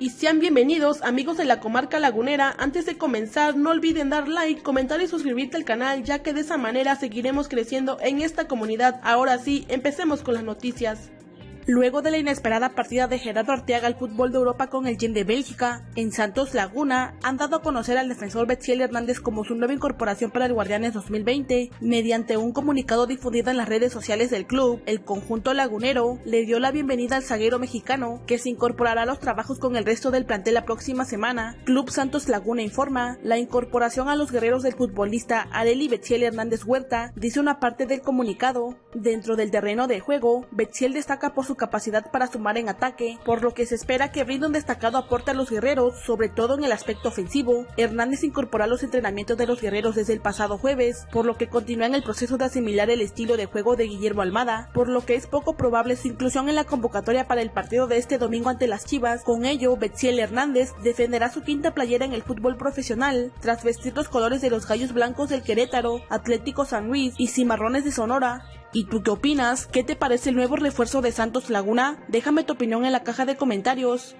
y sean bienvenidos amigos de la comarca lagunera. Antes de comenzar no olviden dar like, comentar y suscribirte al canal ya que de esa manera seguiremos creciendo en esta comunidad. Ahora sí, empecemos con las noticias. Luego de la inesperada partida de Gerardo Arteaga al fútbol de Europa con el Gen de Bélgica, en Santos Laguna han dado a conocer al defensor Betziel Hernández como su nueva incorporación para el Guardianes 2020. Mediante un comunicado difundido en las redes sociales del club, el conjunto lagunero le dio la bienvenida al zaguero mexicano, que se incorporará a los trabajos con el resto del plantel la próxima semana. Club Santos Laguna informa, la incorporación a los guerreros del futbolista Areli Betziel Hernández Huerta, dice una parte del comunicado. Dentro del terreno de juego, Betziel destaca por su capacidad para sumar en ataque, por lo que se espera que brinde un destacado aporte a los guerreros, sobre todo en el aspecto ofensivo. Hernández incorporó a los entrenamientos de los guerreros desde el pasado jueves, por lo que continúa en el proceso de asimilar el estilo de juego de Guillermo Almada, por lo que es poco probable su inclusión en la convocatoria para el partido de este domingo ante las Chivas. Con ello, Betziel Hernández defenderá su quinta playera en el fútbol profesional, tras vestir los colores de los Gallos Blancos del Querétaro, Atlético San Luis y Cimarrones de Sonora. ¿Y tú qué opinas? ¿Qué te parece el nuevo refuerzo de Santos Laguna? Déjame tu opinión en la caja de comentarios.